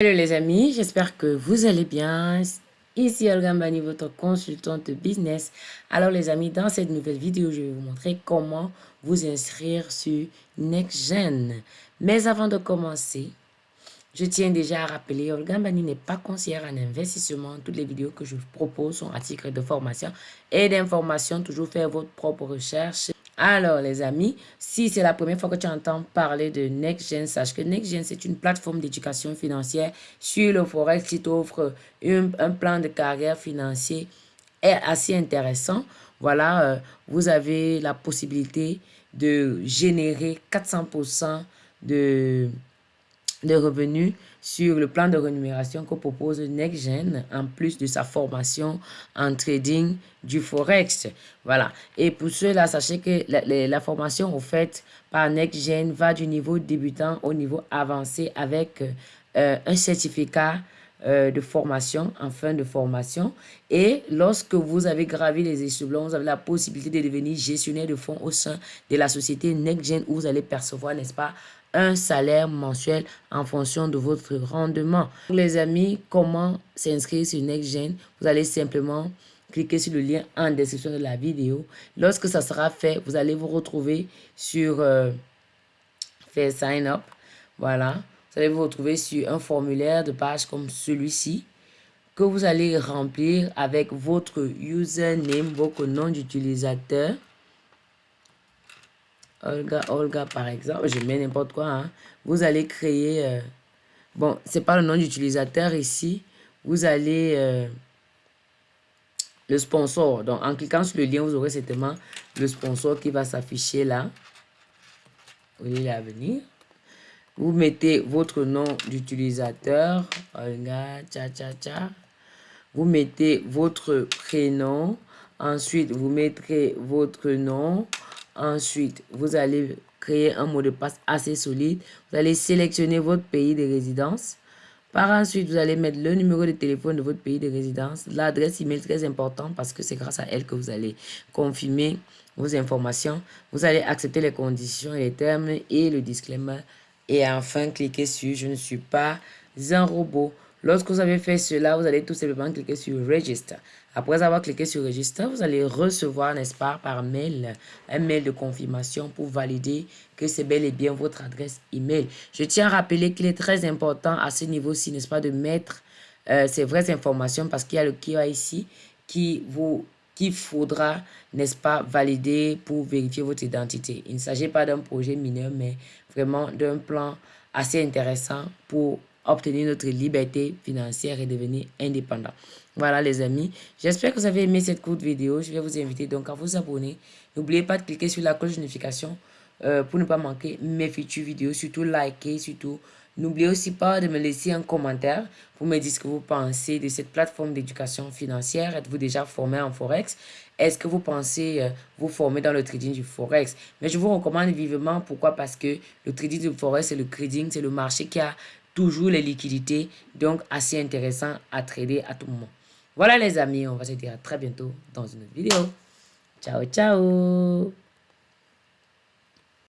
Hello les amis, j'espère que vous allez bien. Ici Olga Mbani, votre consultante business. Alors les amis, dans cette nouvelle vidéo, je vais vous montrer comment vous inscrire sur NextGen. Mais avant de commencer, je tiens déjà à rappeler, Olga Mbani n'est pas conseillère en investissement. Toutes les vidéos que je vous propose sont à titre de formation et d'information. Toujours faire votre propre recherche alors, les amis, si c'est la première fois que tu entends parler de NextGen, sache que NextGen, c'est une plateforme d'éducation financière sur le Forex qui t'offre un, plan de carrière financier assez intéressant. Voilà, euh, vous avez la possibilité de générer 400% de de revenus sur le plan de rémunération que propose NextGen en plus de sa formation en trading du Forex. Voilà. Et pour cela, sachez que la, formation offerte par NextGen va du niveau débutant au niveau avancé avec euh, un certificat euh, de formation, en fin de formation. Et lorsque vous avez gravi les échelons, vous avez la possibilité de devenir gestionnaire de fonds au sein de la société NextGen où vous allez percevoir, n'est-ce pas, un salaire mensuel en fonction de votre rendement. Les amis, comment s'inscrire sur NextGen? Vous allez simplement cliquer sur le lien en description de la vidéo. Lorsque ça sera fait, vous allez vous retrouver sur euh, Faire Sign Up. Voilà. Vous allez vous retrouver sur un formulaire de page comme celui-ci que vous allez remplir avec votre username, votre nom d'utilisateur Olga, Olga par exemple, je mets n'importe quoi, hein. vous allez créer, euh, bon, c'est pas le nom d'utilisateur ici, vous allez, euh, le sponsor, donc en cliquant sur le lien, vous aurez certainement le sponsor qui va s'afficher là, vous allez la venir, vous mettez votre nom d'utilisateur, Olga, tcha tcha tcha, vous mettez votre prénom, ensuite vous mettrez votre nom, Ensuite, vous allez créer un mot de passe assez solide. Vous allez sélectionner votre pays de résidence. Par ensuite, vous allez mettre le numéro de téléphone de votre pays de résidence. L'adresse email très important parce que c'est grâce à elle que vous allez confirmer vos informations. Vous allez accepter les conditions et les termes et le disclaimer. Et enfin, cliquez sur « Je ne suis pas un robot ». Lorsque vous avez fait cela, vous allez tout simplement cliquer sur Register. Après avoir cliqué sur Register, vous allez recevoir, n'est-ce pas, par mail, un mail de confirmation pour valider que c'est bel et bien votre adresse email. Je tiens à rappeler qu'il est très important à ce niveau-ci, n'est-ce pas, de mettre euh, ces vraies informations parce qu'il y a le KYC qui vous qu'il faudra, n'est-ce pas, valider pour vérifier votre identité. Il ne s'agit pas d'un projet mineur, mais vraiment d'un plan assez intéressant pour obtenir notre liberté financière et devenir indépendant. Voilà les amis, j'espère que vous avez aimé cette courte vidéo. Je vais vous inviter donc à vous abonner. N'oubliez pas de cliquer sur la cloche de notification euh, pour ne pas manquer mes futures vidéos. Surtout liker, surtout. N'oubliez aussi pas de me laisser un commentaire pour me dire ce que vous pensez de cette plateforme d'éducation financière. Êtes-vous déjà formé en Forex? Est-ce que vous pensez euh, vous former dans le trading du Forex? Mais je vous recommande vivement. Pourquoi? Parce que le trading du Forex, c'est le trading, c'est le marché qui a toujours les liquidités, donc assez intéressant à trader à tout moment. Voilà les amis, on va se dire à très bientôt dans une autre vidéo. Ciao, ciao